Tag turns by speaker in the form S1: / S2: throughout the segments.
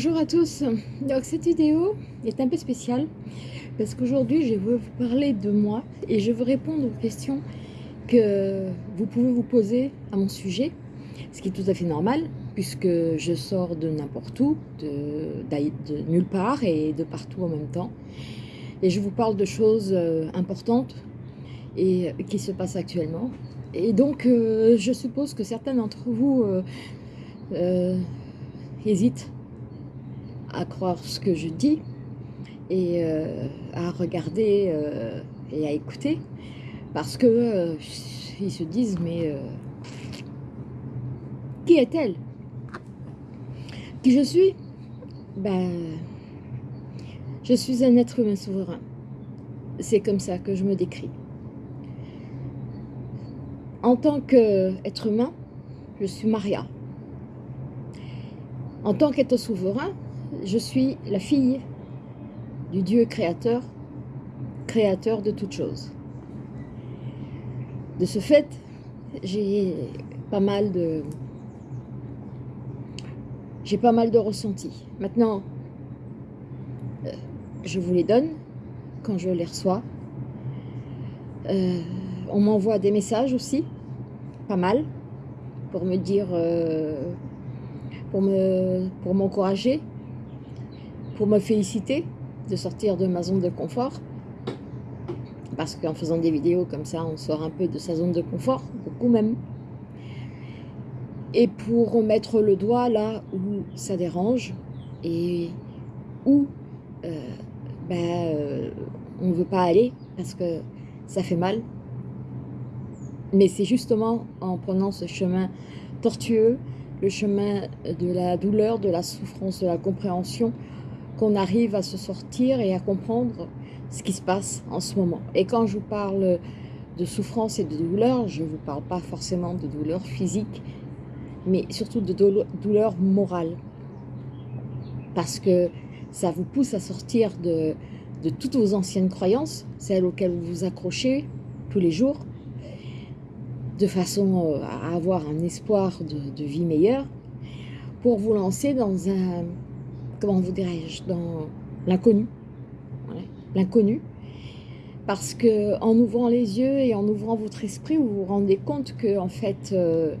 S1: Bonjour à tous, donc cette vidéo est un peu spéciale parce qu'aujourd'hui je veux vous parler de moi et je veux répondre aux questions que vous pouvez vous poser à mon sujet, ce qui est tout à fait normal puisque je sors de n'importe où, de, nulle part et de partout en même temps. Et je vous parle de choses euh, importantes et qui se passent actuellement. Et donc euh, je suppose que certains d'entre vous euh, hésitent à croire ce que je dis et euh, à regarder euh, et à écouter parce que euh, ils se disent mais qui est-elle? Qui je suis? Ben je suis un être humain souverain. C'est comme ça que je me décris. En tant qu'être humain, je suis Maria. En tant qu'être souverain, je suis la fille du Dieu créateur, créateur de toutes choses. De ce fait, j'ai pas mal de j'ai pas mal de ressentis. Maintenant, euh, je vous les donne quand je les reçois. Euh, on m'envoie des messages aussi, pas mal, pour me dire, euh, pour me pour m'encourager, pour me féliciter de sortir de ma zone de confort. Parce qu'en faisant des vidéos comme ça, on sort un peu de sa zone de confort, beaucoup même. Et pour remettre le doigt là où ça dérange et où euh, ben, euh, on ne veut pas aller parce que ça fait mal. Mais c'est justement en prenant ce chemin tortueux, le chemin de la douleur, de la souffrance, de la compréhension, qu'on arrive à se sortir et à comprendre ce qui se passe en ce moment. Et quand je vous parle de souffrance et de douleur, je ne vous parle pas forcément de douleur physique, mais surtout de douleur morale. Parce que ça vous pousse à sortir de, toutes vos anciennes croyances, celles auxquelles vous vous accrochez tous les jours, de façon euh, à avoir un espoir de vie meilleure, pour vous lancer dans un, comment vous dirais-je, dans l'inconnu. l'inconnu. Parce que en ouvrant les yeux et en ouvrant votre esprit, vous vous rendez compte que en fait, euh,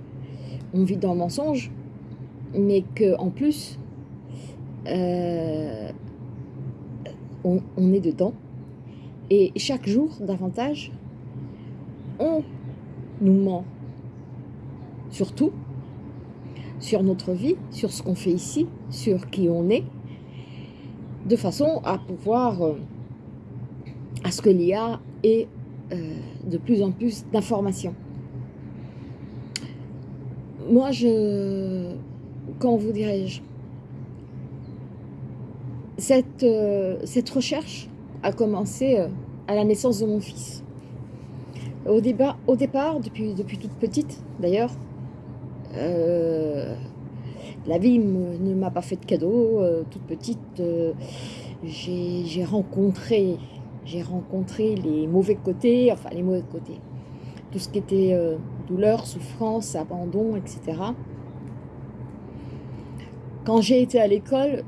S1: on vit dans le mensonge, mais que en plus, euh, on, est dedans. Et chaque jour, davantage, on nous ment sur tout, sur notre vie, sur ce qu'on fait ici, sur qui on est, de façon à pouvoir, euh, à ce que l'IA ait euh, de plus en plus d'informations. Moi, je, quand vous dirais-je, cette, euh, cette recherche a commencé à la naissance de mon fils. Au, départ, depuis, depuis toute petite d'ailleurs, la vie ne m'a pas fait de cadeau. Euh, toute petite, euh, j'ai rencontré, j'ai rencontré les mauvais côtés, enfin les mauvais côtés. Tout ce qui était douleur, souffrance, abandon, etc. Quand j'ai été à l'école,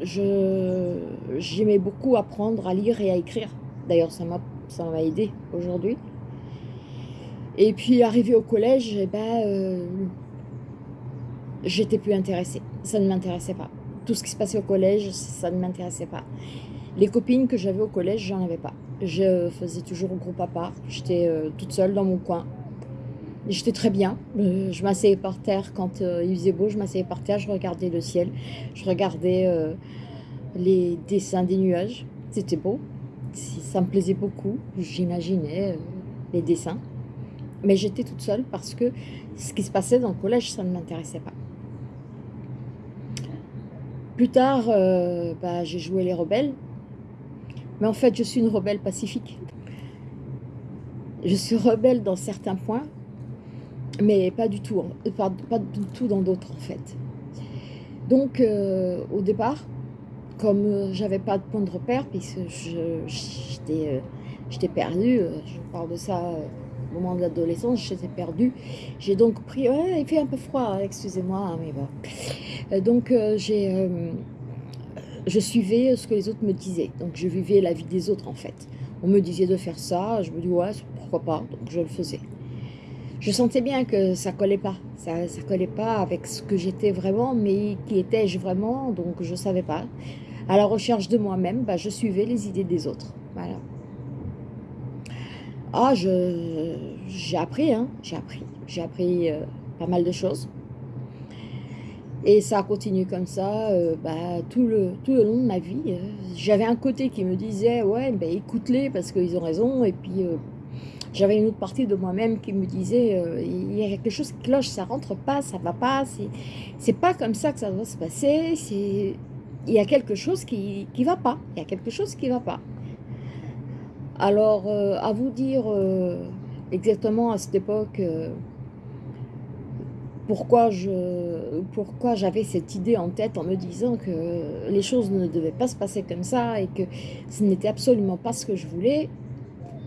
S1: j'aimais beaucoup apprendre à lire et à écrire. D'ailleurs, ça m'a aidé aujourd'hui. Et puis, arrivé au collège, eh ben, euh, j'étais plus intéressée. Ça ne m'intéressait pas. Tout ce qui se passait au collège, ça ne m'intéressait pas. Les copines que j'avais au collège, j'en avais pas. Je faisais toujours groupe à part. J'étais euh, toute seule dans mon coin. J'étais très bien. Euh, je m'asseyais par terre quand il faisait beau. Je m'asseyais par terre, je regardais le ciel. Je regardais les dessins des nuages. C'était beau. Ça me plaisait beaucoup. J'imaginais les dessins. Mais j'étais toute seule parce que ce qui se passait dans le collège, ça ne m'intéressait pas. Plus tard, euh, bah, j'ai joué les rebelles. Mais en fait, je suis une rebelle pacifique. Je suis rebelle dans certains points, mais pas du tout, pas, du tout dans d'autres en fait. Donc, euh, au départ, comme euh, j'avais pas de point de repère, puisque j'étais perdue, je parle de ça moment de l'adolescence, j'étais perdue. J'ai donc pris, il fait un peu froid, excusez-moi, hein, mais bon. Euh, donc j'ai, je suivais ce que les autres me disaient. Donc je vivais la vie des autres en fait. On me disait de faire ça, je me dis ouais, pourquoi pas, donc je le faisais. Je sentais bien que ça collait pas, ça, ça collait pas avec ce que j'étais vraiment, mais qui étais-je vraiment, donc je savais pas. À la recherche de moi-même, bah, je suivais les idées des autres, voilà. Ah, j'ai appris, hein, j'ai appris, j'ai appris euh, pas mal de choses. Et ça a continué comme ça euh, bah, tout, le, tout le long de ma vie. Euh. J'avais un côté qui me disait, ouais, ben, écoute-les parce qu'ils ont raison. Et puis, j'avais une autre partie de moi-même qui me disait, il y a quelque chose qui cloche, ça rentre pas, ça va pas. C'est pas comme ça que ça doit se passer. Il y a quelque chose qui ne va pas. Il y a quelque chose qui va pas. Alors, à vous dire exactement à cette époque pourquoi je pourquoi j'avais cette idée en tête en me disant que les choses ne devaient pas se passer comme ça et que ce n'était absolument pas ce que je voulais,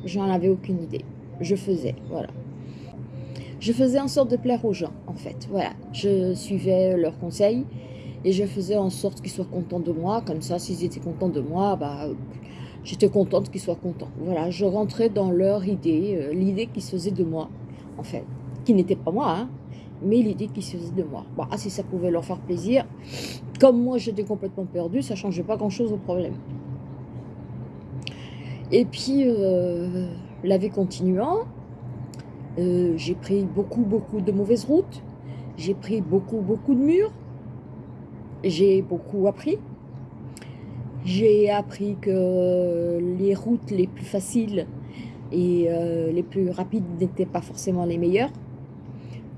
S1: j'en avais aucune idée. Je faisais, voilà. Je faisais en sorte de plaire aux gens, en fait. Voilà, je suivais leurs conseils et je faisais en sorte qu'ils soient contents de moi. Comme ça, s'ils étaient contents de moi, bah, j'étais contente qu'ils soient contents. Voilà, je rentrais dans leur idée, euh, l'idée qui se faisait de moi, en fait. Qui n'était pas moi, hein, mais l'idée qu'ils se faisaient de moi. Bon, ah, si ça pouvait leur faire plaisir, comme moi j'étais complètement perdue, ça ne changeait pas grand-chose au problème. Et puis, euh, la vie continuant, euh, j'ai pris beaucoup, beaucoup de mauvaises routes, j'ai pris beaucoup, beaucoup de murs, j'ai beaucoup appris. J'ai appris que les routes les plus faciles et euh, les plus rapides n'étaient pas forcément les meilleures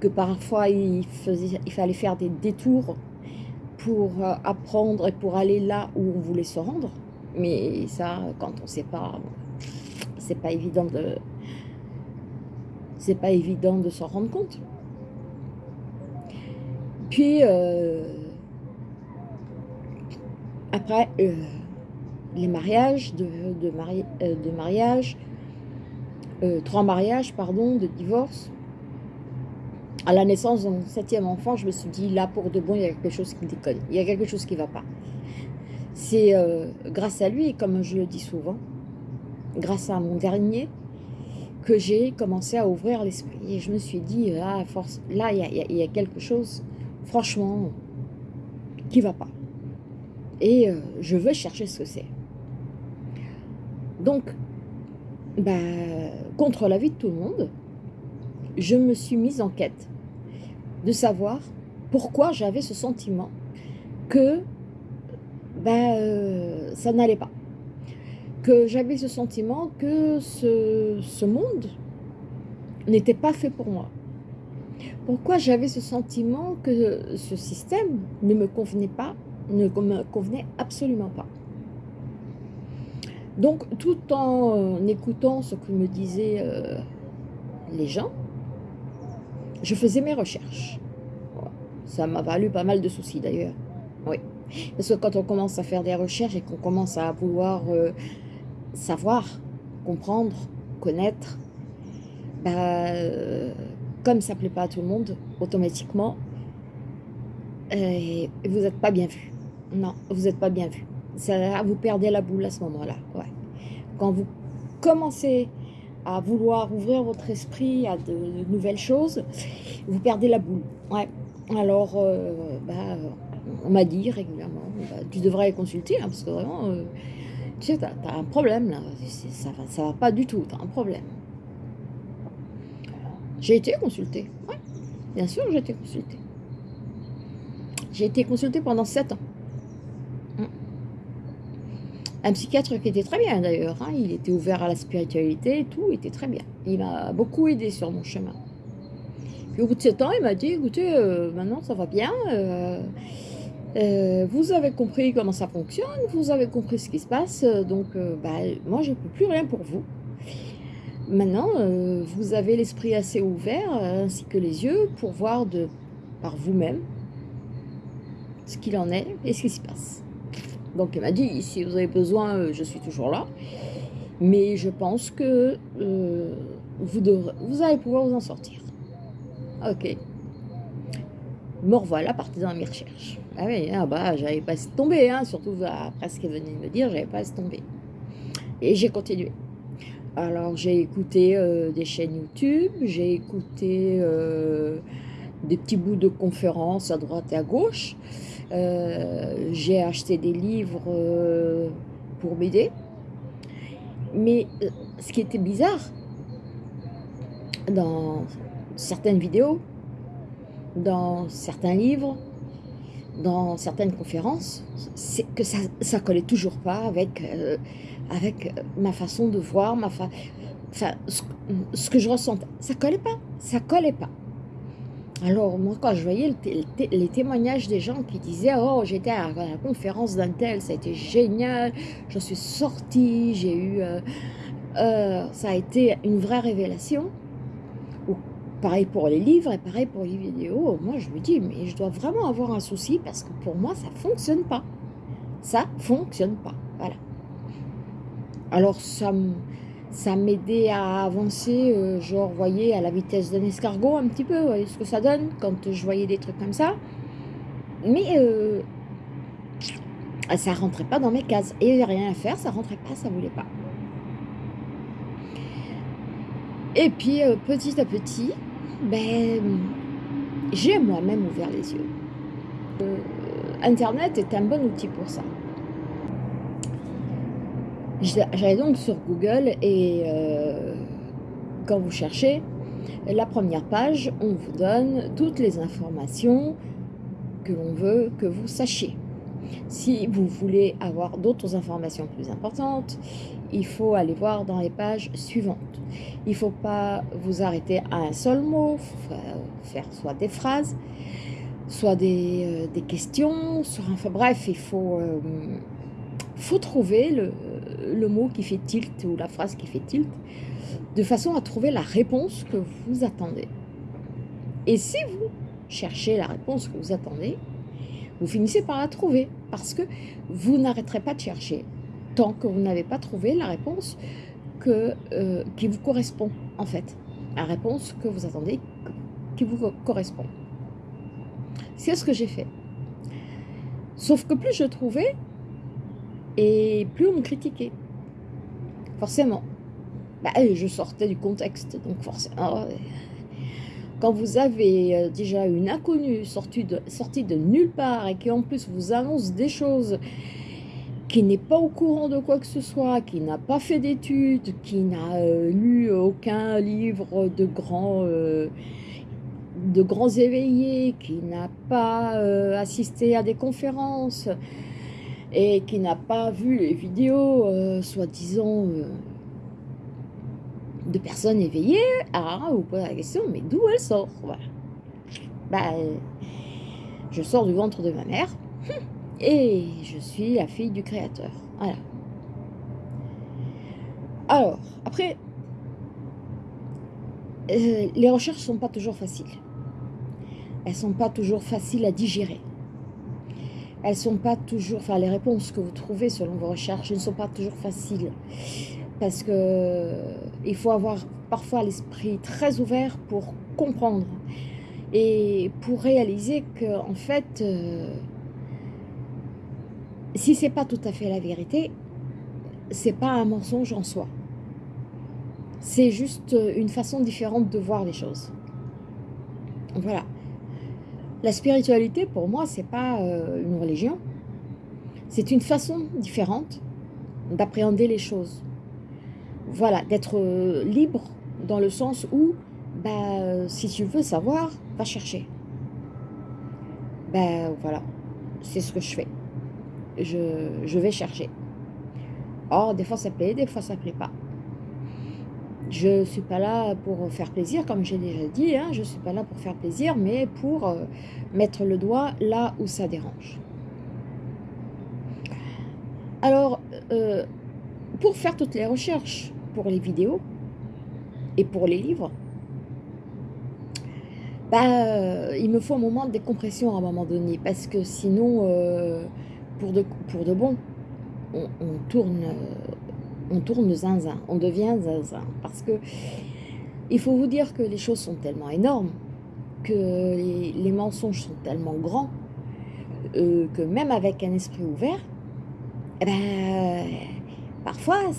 S1: que parfois il, fallait faire des détours pour euh, apprendre et pour aller là où on voulait se rendre. Mais ça, quand on ne sait pas, c'est pas évident de, c'est pas évident de s'en rendre compte. Puis euh, après euh, les mariages, de, de, de mariage, trois mariages, pardon, de divorce, à la naissance de mon septième enfant, je me suis dit, là, pour de bon, il y a quelque chose qui déconne. Il y a quelque chose qui ne va pas. C'est euh, grâce à lui, comme je le dis souvent, grâce à mon dernier, que j'ai commencé à ouvrir l'esprit. Et je me suis dit, ah, force, là, il y, a, quelque chose, franchement, qui ne va pas. Et euh, je veux chercher ce que c'est. Donc, bah, contre l'avis de tout le monde, je me suis mise en quête de savoir pourquoi j'avais ce sentiment que ben, euh, ça n'allait pas. Que j'avais ce sentiment que ce monde n'était pas fait pour moi. Pourquoi j'avais ce sentiment que ce système ne me convenait pas, ne me convenait absolument pas. Donc, tout en euh, écoutant ce que me disaient euh, les gens, je faisais mes recherches. Ça m'a valu pas mal de soucis d'ailleurs. Oui. Parce que quand on commence à faire des recherches et qu'on commence à vouloir euh, savoir, comprendre, connaître, bah, comme ça ne plaît pas à tout le monde, automatiquement, vous n'êtes pas bien vu. Non, vous n'êtes pas bien vu. Ça, vous perdez la boule à ce moment-là. Quand vous commencez à vouloir ouvrir votre esprit à de, nouvelles choses, vous perdez la boule. Alors, euh, bah, on m'a dit régulièrement, bah, tu devrais consulter, hein, parce que vraiment, euh, tu sais, tu as, un problème là, ça ça va pas du tout, tu as un problème. J'ai été consultée, ouais, bien sûr j'ai été consultée. J'ai été consultée pendant 7 ans. Un psychiatre qui était très bien d'ailleurs, hein. il était ouvert à la spiritualité tout, était très bien. Il m'a beaucoup aidé sur mon chemin. Puis au bout de 7 ans, il m'a dit, écoutez, euh, maintenant ça va bien, euh, euh, vous avez compris comment ça fonctionne, vous avez compris ce qui se passe, donc bah, moi je ne peux plus rien pour vous. Maintenant, vous avez l'esprit assez ouvert, ainsi que les yeux, pour voir de, par vous-même ce qu'il en est et ce qui se passe. Donc elle m'a dit, si vous avez besoin, euh, je suis toujours là. Mais je pense que euh, vous, vous allez pouvoir vous en sortir. Ok. Me revoilà parti dans mes recherches. Ah oui, ah bah, j'avais pas tombé, hein, surtout après ce qu'elle venait de me dire, j'avais pas tombé. Et j'ai continué. Alors j'ai écouté euh, des chaînes YouTube, j'ai écouté des petits bouts de conférences à droite et à gauche. Euh, j'ai acheté des livres pour m'aider. Mais ce qui était bizarre, dans certaines vidéos, dans certains livres, dans certaines conférences, c'est que ça ne collait toujours pas avec, euh, avec ma façon de voir, ma fa... ce, que je ressentais. Ça collait pas, ça collait pas. Alors, moi, quand je voyais les témoignages des gens qui disaient « Oh, j'étais à la conférence d'un tel, ça a été génial, je suis sortie, j'ai eu... Euh, euh, ça a été une vraie révélation. » Pareil pour les livres et pareil pour les vidéos. Moi, je me dis, mais je dois vraiment avoir un souci parce que pour moi, ça fonctionne pas. Ça fonctionne pas. Voilà. Alors, ça ça m'aidait à avancer, euh, genre, voyez, à la vitesse d'un escargot un petit peu, vous voyez ce que ça donne quand je voyais des trucs comme ça. Mais euh, ça rentrait pas dans mes cases. Et il n'y avait rien à faire, ça rentrait pas, ça voulait pas. Et puis, euh, petit à petit, ben, j'ai moi-même ouvert les yeux. Euh, Internet est un bon outil pour ça. J'allais donc sur Google et euh, quand vous cherchez, la première page, on vous donne toutes les informations que l'on veut que vous sachiez. Si vous voulez avoir d'autres informations plus importantes, il faut aller voir dans les pages suivantes. Il ne faut pas vous arrêter à un seul mot, faire soit des phrases, soit des, euh, questions, bref, il faut, euh, faut trouver le, le, mot qui fait tilt ou la phrase qui fait tilt, de façon à trouver la réponse que vous attendez. Et si vous cherchez la réponse que vous attendez, vous finissez par la trouver, parce que vous n'arrêterez pas de chercher tant que vous n'avez pas trouvé la réponse que, euh, qui vous correspond, en fait. La réponse que vous attendez, qui vous correspond. C'est ce que j'ai fait. Sauf que plus je trouvais, et plus on me critiquait. Forcément. Bah, je sortais du contexte, donc forcément... Quand vous avez euh, déjà une inconnue sortie de, nulle part et qui en plus vous annonce des choses qui n'est pas au courant de quoi que ce soit, qui n'a pas fait d'études, qui n'a euh, lu aucun livre de grands, euh, de grands éveillés, qui n'a pas assisté à des conférences et qui n'a pas vu les vidéos, soi-disant, de personnes éveillées, ah, vous posez la question, mais d'où elle sort. Bah, je sors du ventre de ma mère. Et je suis la fille du créateur. Voilà. Alors, après, euh, les recherches ne sont pas toujours faciles. Elles ne sont pas toujours faciles à digérer. Elles sont pas toujours, enfin les réponses que vous trouvez selon vos recherches ne sont pas toujours faciles. Parce que il faut avoir parfois l'esprit très ouvert pour comprendre et pour réaliser que en fait, euh, si c'est pas tout à fait la vérité, c'est pas un mensonge en soi. C'est juste une façon différente de voir les choses. Voilà. La spiritualité, pour moi, c'est pas euh, une religion. C'est une façon différente d'appréhender les choses. Voilà, d'être euh, libre dans le sens où, bah, si tu veux savoir, va chercher. Ben voilà, c'est ce que je fais je, vais chercher. Or, des fois ça plaît, des fois ça plaît pas. Je ne suis pas là pour faire plaisir, comme j'ai déjà dit, hein, je ne suis pas là pour faire plaisir, mais pour euh, mettre le doigt là où ça dérange. Alors, euh, pour faire toutes les recherches pour les vidéos et pour les livres, bah, euh, il me faut un moment de décompression à un moment donné, parce que sinon, pour de, pour de bon, on, tourne, on tourne zinzin, on devient zinzin. Parce que Il faut vous dire que les choses sont tellement énormes, que les, mensonges sont tellement grands, euh, que même avec un esprit ouvert, eh ben, parfois,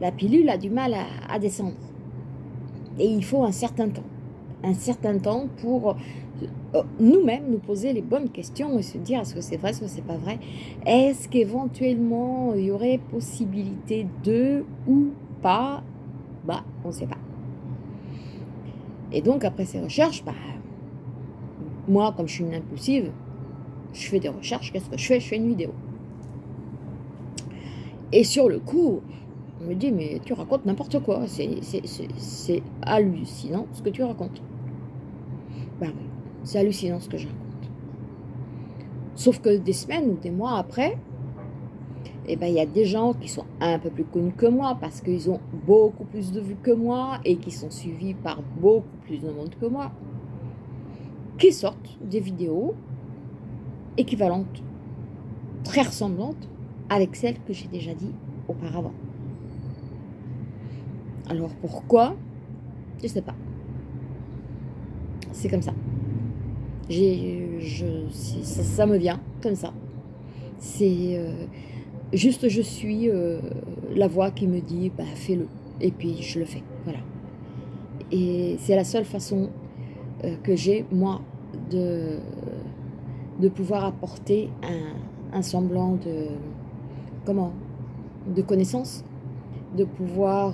S1: la, pilule a du mal à, descendre. Et il faut un certain temps. Un certain temps pour nous-mêmes nous poser les bonnes questions et se dire est-ce que c'est vrai, est-ce que c'est pas vrai? Est-ce qu'éventuellement il y aurait possibilité de ou pas? Bah, on ne sait pas. Et donc après ces recherches, bah, moi comme je suis une impulsive, je fais des recherches, qu'est-ce que je fais? Je fais une vidéo. Et sur le coup, on me dit, mais tu racontes n'importe quoi, c'est hallucinant ce que tu racontes. Ben oui, c'est hallucinant ce que je raconte. Sauf que des semaines ou des mois après, eh ben, il y a des gens qui sont un peu plus connus que moi parce qu'ils ont beaucoup plus de vues que moi et qui sont suivis par beaucoup plus de monde que moi, qui sortent des vidéos équivalentes, très ressemblantes avec celles que j'ai déjà dit auparavant. Alors pourquoi? Je sais pas. C'est comme ça. Je, ça, me vient comme ça. C'est euh, juste je suis euh, la voix qui me dit bah, fais-le et puis je le fais. Voilà. Et c'est la seule façon euh, que j'ai moi de de pouvoir apporter un, un semblant de comment de connaissances, de pouvoir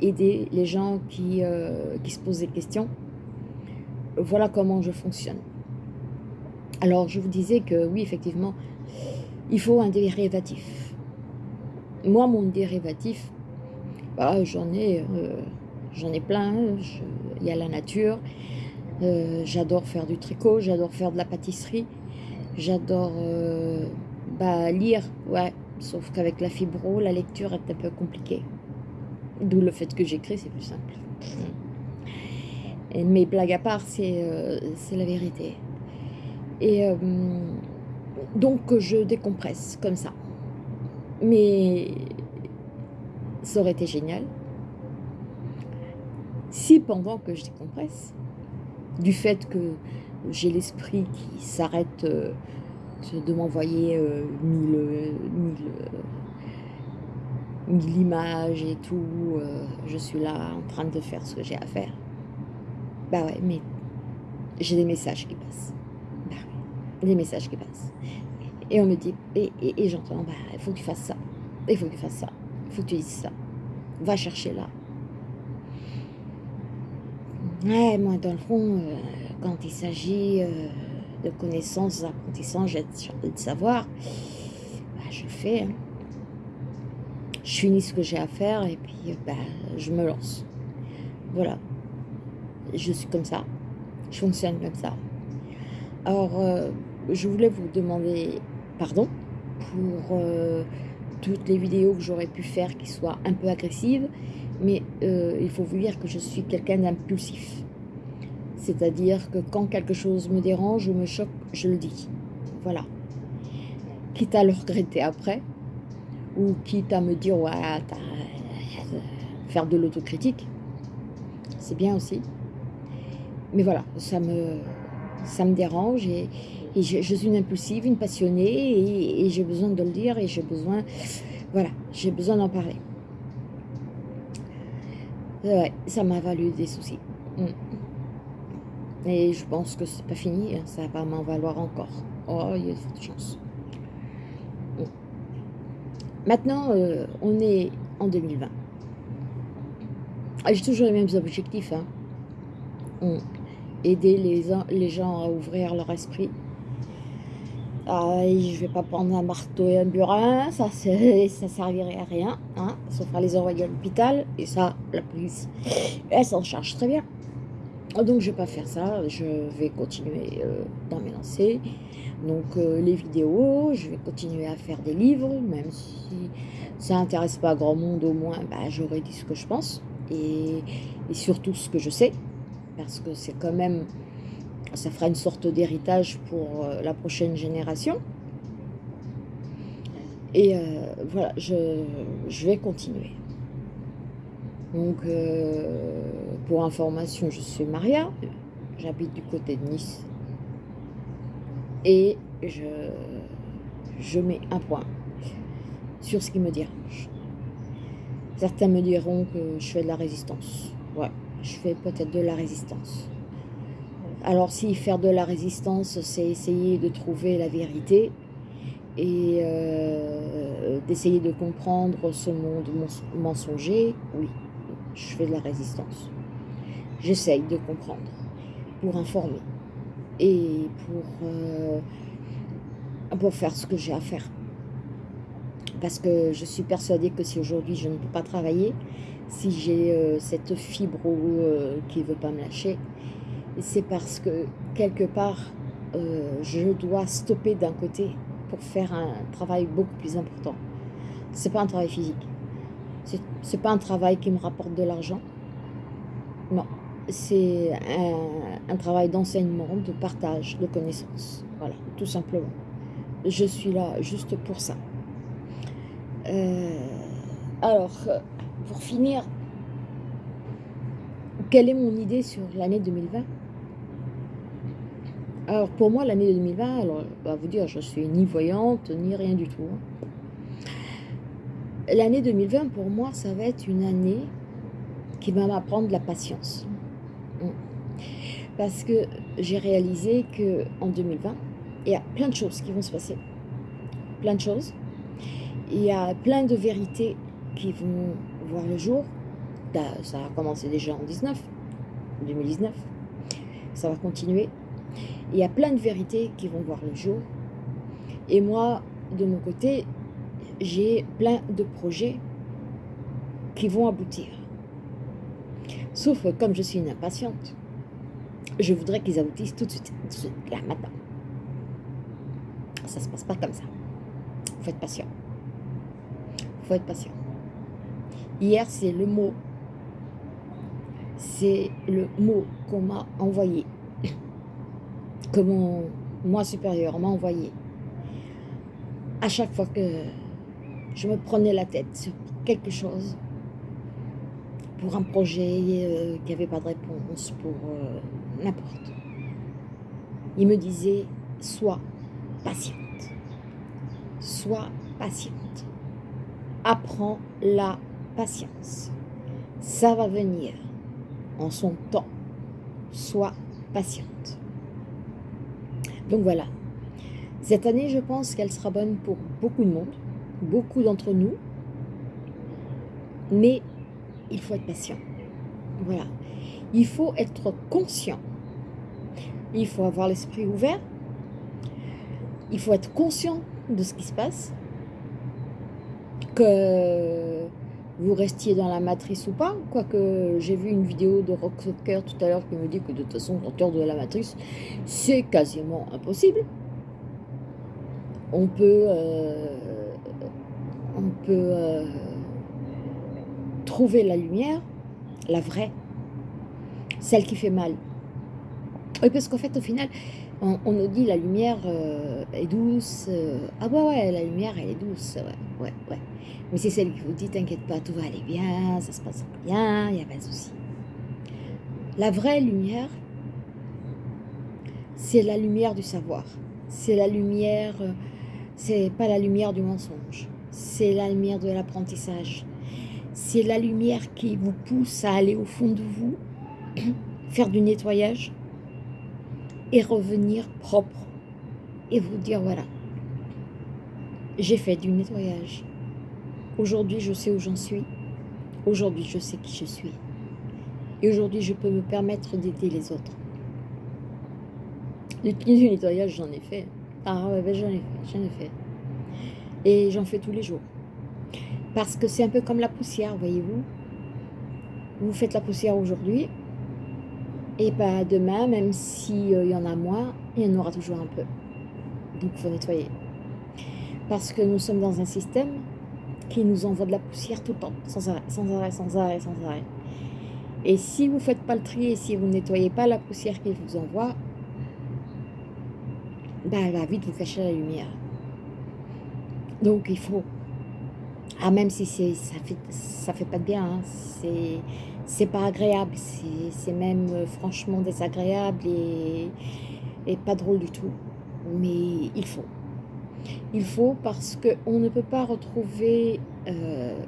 S1: aider les gens qui, qui se posent des questions. Voilà comment je fonctionne. Alors, je vous disais que oui, effectivement, il faut un dérivatif. Moi, mon dérivatif, bah, j'en ai, euh, ai plein. Il y a la nature. j'adore faire du tricot, j'adore faire de la pâtisserie, j'adore bah, lire, ouais, Sauf qu'avec la fibro, la lecture est un peu compliquée. D'où le fait que j'écris, c'est plus simple. Et mes blagues à part, c'est euh, la vérité. Et euh, donc, je décompresse comme ça. Mais ça aurait été génial si pendant que je décompresse, du fait que j'ai l'esprit qui s'arrête euh, de m'envoyer euh, mille, euh, mille, images et tout. Je suis là en train de faire ce que j'ai à faire. Bah ouais, mais j'ai des messages qui passent. Des messages qui passent. Et on me dit, et, et, j'entends, bah, il faut que tu fasses ça. Il faut que tu fasses ça. Il faut que tu dises ça. Va chercher là. Ouais, moi, dans le fond, quand il s'agit de connaissances, d'apprentissages et de savoir, bah, je fais. Hein. Je finis ce que j'ai à faire et puis bah, je me lance. Voilà. Je suis comme ça. Je fonctionne comme ça. Alors, euh, je voulais vous demander pardon pour euh, toutes les vidéos que j'aurais pu faire qui soient un peu agressives, mais euh, il faut vous dire que je suis quelqu'un d'impulsif. C'est-à-dire que quand quelque chose me dérange ou me choque, je le dis. Voilà. Quitte à le regretter après, ou quitte à me dire, ouais, faire de l'autocritique, c'est bien aussi. Mais voilà, ça me, ça me dérange et, je, suis une impulsive, une passionnée et, j'ai besoin de le dire et j'ai besoin, voilà, j'ai besoin d'en parler. Ouais, ça m'a valu des soucis. Mm. Et je pense que c'est pas fini, hein, ça va m'en valoir encore. Oh, il y a de chance. Maintenant, euh, on est en 2020. Ah, j'ai toujours les mêmes objectifs. Hein. Aider les, gens à ouvrir leur esprit. Je vais pas prendre un marteau et un burin, ça ça servirait à rien, hein, sauf à les envoyer à l'hôpital, et ça, la police, elle s'en charge très bien. Donc je vais pas faire ça, je vais continuer euh, dans mes lancers. Donc euh, les vidéos, je vais continuer à faire des livres, même si ça n'intéresse pas grand monde, au moins bah, j'aurais dit ce que je pense et, surtout ce que je sais, parce que c'est quand même, ça fera une sorte d'héritage pour euh, la prochaine génération. Et voilà, je, je vais continuer. Donc, euh, pour information, je suis Maria, j'habite du côté de Nice. Et je, je mets un point sur ce qui me dérange. Certains me diront que je fais de la résistance. Ouais, je fais peut-être de la résistance. Alors si faire de la résistance, c'est essayer de trouver la vérité et euh, d'essayer de comprendre ce monde mensonger, oui, je fais de la résistance. J'essaye de comprendre pour informer et pour, euh, pour faire ce que j'ai à faire. Parce que je suis persuadée que si aujourd'hui je ne peux pas travailler, si j'ai euh, cette fibre qui ne veut pas me lâcher, c'est parce que quelque part, euh, je dois stopper d'un côté pour faire un travail beaucoup plus important. C'est pas un travail physique. C'est pas un travail qui me rapporte de l'argent. Non, c'est un, travail d'enseignement, de partage, de connaissances. Voilà, tout simplement. Je suis là juste pour ça. Euh, alors, pour finir, quelle est mon idée sur l'année 2020 alors pour moi, l'année 2020, alors on va vous dire, je suis ni voyante, ni rien du tout. Hein. L'année 2020, pour moi, ça va être une année qui va m'apprendre la patience. Hum. Parce que j'ai réalisé qu'en 2020, il y a plein de choses qui vont se passer. Plein de choses. Il y a plein de vérités qui vont voir le jour. Ça a commencé déjà en 19, 2019. Ça va continuer. Il y a plein de vérités qui vont voir le jour. Et moi, de mon côté, j'ai plein de projets qui vont aboutir. Sauf que comme je suis une impatiente, je voudrais qu'ils aboutissent tout de suite, tout de suite, là, maintenant. Ça se passe pas comme ça. Faut être patient. Faut être patient. Hier, c'est le mot. C'est le mot qu'on m'a envoyé que mon moi supérieur m'a envoyé. À chaque fois que je me prenais la tête sur quelque chose, pour un projet euh, qui n'avait pas de réponse, pour euh, n'importe. Il me disait, sois patiente. Sois patiente. Apprends la patience. Ça va venir en son temps. Sois patiente. Donc voilà. Cette année, je pense qu'elle sera bonne pour beaucoup de monde, beaucoup d'entre nous. Mais il faut être patient. Voilà. Il faut être conscient. Il faut avoir l'esprit ouvert. Il faut être conscient de ce qui se passe. Que vous restiez dans la matrice ou pas. Quoique j'ai vu une vidéo de Rock tout à l'heure qui me dit que de toute façon, sortir de la matrice, c'est quasiment impossible. On peut, euh, on peut euh, trouver la lumière, la vraie, celle qui fait mal. Oui, parce qu'en fait, au final, on, nous dit la lumière euh, est douce. ah ouais, ouais, la lumière, elle est douce. Ouais, ouais, ouais. Mais c'est celle qui vous dit, t'inquiète pas, tout va aller bien, ça se passe bien, il n'y a pas de souci. La vraie lumière, c'est la lumière du savoir. C'est la lumière, euh, c'est pas la lumière du mensonge. C'est la lumière de l'apprentissage. C'est la lumière qui vous pousse à aller au fond de vous, faire du nettoyage et revenir propre. Et vous dire, voilà, j'ai fait du nettoyage. Aujourd'hui, je sais où j'en suis. Aujourd'hui, je sais qui je suis. Et aujourd'hui, je peux me permettre d'aider les autres. Du nettoyage, j'en ai fait. Ah ouais, j'en ai fait, j'en ai fait. Et j'en fais tous les jours. Parce que c'est un peu comme la poussière, voyez-vous. Vous faites la poussière aujourd'hui, et pas demain, même s'il euh, y en a moins, il y en aura toujours un peu. Donc il faut nettoyer. Parce que nous sommes dans un système qui nous envoie de la poussière tout le temps, sans arrêt, sans arrêt, sans arrêt, sans arrêt. Et si vous ne faites pas le tri et si vous ne nettoyez pas la poussière qu'il vous envoie, ben elle va vite vous cacher la lumière. Donc il faut Ah, même si ça fait, ça fait pas de bien, hein. c'est pas agréable, c'est même euh, franchement désagréable et, et pas drôle du tout. Mais il faut. Il faut parce qu'on ne peut pas retrouver euh,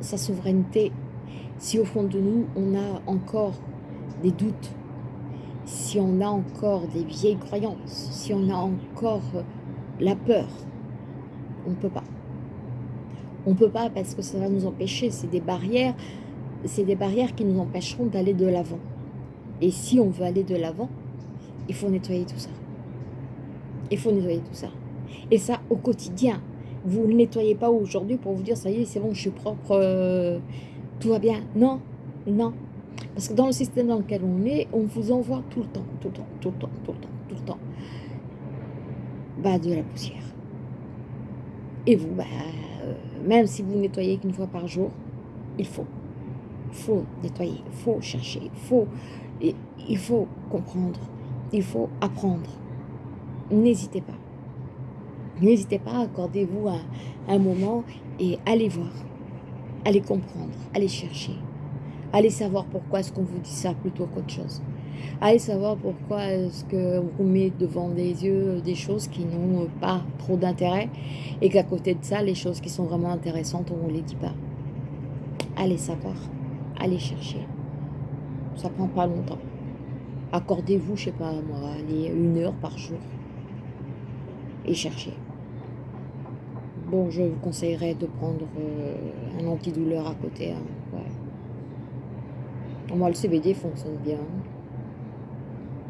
S1: sa souveraineté si au fond de nous, on a encore des doutes, si on a encore des vieilles croyances, si on a encore la peur. On ne peut pas. On ne peut pas parce que ça va nous empêcher. C'est des barrières, c'est des barrières qui nous empêcheront d'aller de l'avant. Et si on veut aller de l'avant, il faut nettoyer tout ça. Il faut nettoyer tout ça. Et ça au quotidien. Vous ne nettoyez pas aujourd'hui pour vous dire, ça y est, c'est bon, je suis propre, euh, tout va bien. Non, non. Parce que dans le système dans lequel on est, on vous envoie tout le temps, tout le temps, tout le temps, tout le temps, tout le temps, bah, de la poussière. Et vous, bah, euh, même si vous nettoyez qu'une fois par jour, il faut. Faut nettoyer, il faut chercher, faut, il faut comprendre, il faut apprendre. N'hésitez pas. N'hésitez pas, accordez-vous un, moment et allez voir, allez comprendre, allez chercher. Allez savoir pourquoi est-ce qu'on vous dit ça plutôt qu'autre chose. Allez savoir pourquoi est-ce qu'on vous met devant des yeux des choses qui n'ont pas trop d'intérêt et qu'à côté de ça, les choses qui sont vraiment intéressantes, on ne les dit pas. Allez savoir, allez chercher. Ça prend pas longtemps. Accordez-vous, je sais pas moi, allez, une heure par jour et cherchez. Bon, je vous conseillerais de prendre euh, un antidouleur à côté. Hein, Moi, le CBD fonctionne bien.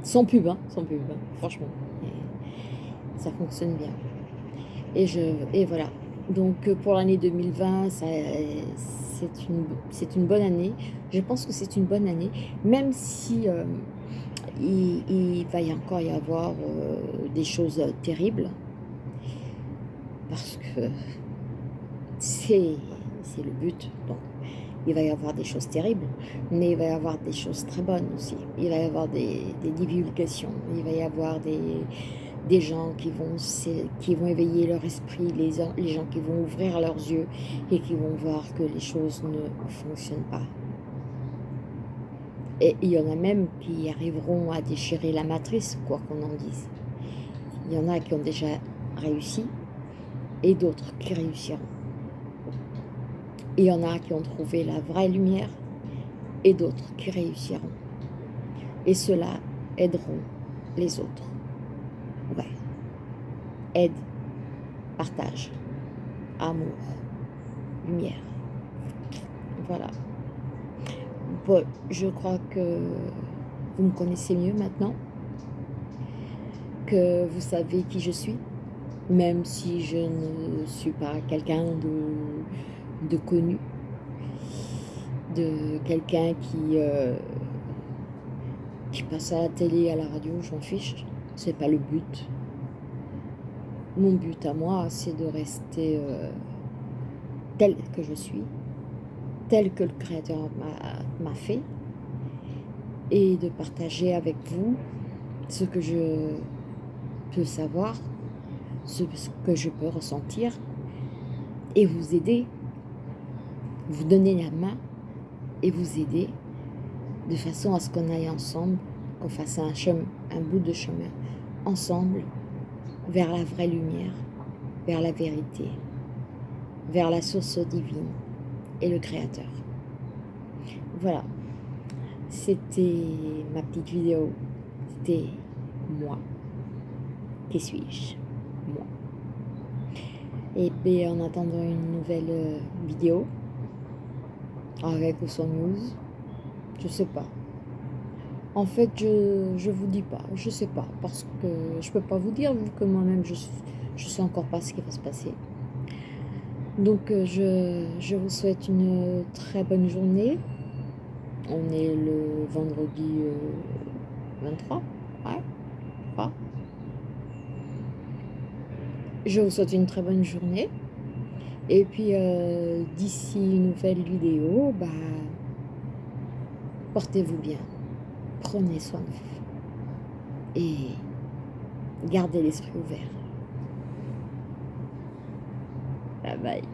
S1: Sans pub, hein, sans pub, hein, franchement. ça fonctionne bien. Et, je, et voilà. Donc, euh, pour l'année 2020, c'est une, bonne année. Je pense que c'est une bonne année, même si euh, il, va y encore y avoir des choses terribles parce que c'est le but. Donc, il va y avoir des choses terribles, mais il va y avoir des choses très bonnes aussi. Il va y avoir des, divulgations, il va y avoir des, des gens qui vont, éveiller leur esprit, les, les gens qui vont ouvrir leurs yeux et qui vont voir que les choses ne fonctionnent pas. Et il y en a même qui arriveront à déchirer la matrice, quoi qu'on en dise. Il y en a qui ont déjà réussi, et d'autres qui réussiront. Il y en a qui ont trouvé la vraie lumière et d'autres qui réussiront. Et cela aideront les autres. Aide, partage, amour, lumière. Voilà. Je crois que vous me connaissez mieux maintenant, que vous savez qui je suis même si je ne suis pas quelqu'un de, de, connu, de quelqu'un qui, euh, qui passe à la télé, à la radio, j'en fiche, c'est pas le but. Mon but à moi, c'est de rester euh, tel que je suis, tel que le Créateur m'a fait, et de partager avec vous ce que je peux savoir ce que je peux ressentir et vous aider, vous donner la main et vous aider de façon à ce qu'on aille ensemble, qu'on fasse un, un bout de chemin ensemble vers la vraie lumière, vers la vérité, vers la source divine et le Créateur. Voilà, c'était ma petite vidéo, c'était moi. Qui suis-je? Et puis en attendant une nouvelle euh, vidéo, avec ou news, je sais pas. En fait, je, je vous dis pas, je sais pas, parce que je peux pas vous dire, vu que moi-même, je, je sais encore pas ce qui va se passer. Donc, euh, je, je vous souhaite une très bonne journée. On est le vendredi 23, euh, ouais, Je vous souhaite une très bonne journée. Et puis, euh, d'ici une nouvelle vidéo, bah, portez-vous bien. Prenez soin de vous. Et gardez l'esprit ouvert. Bye bye.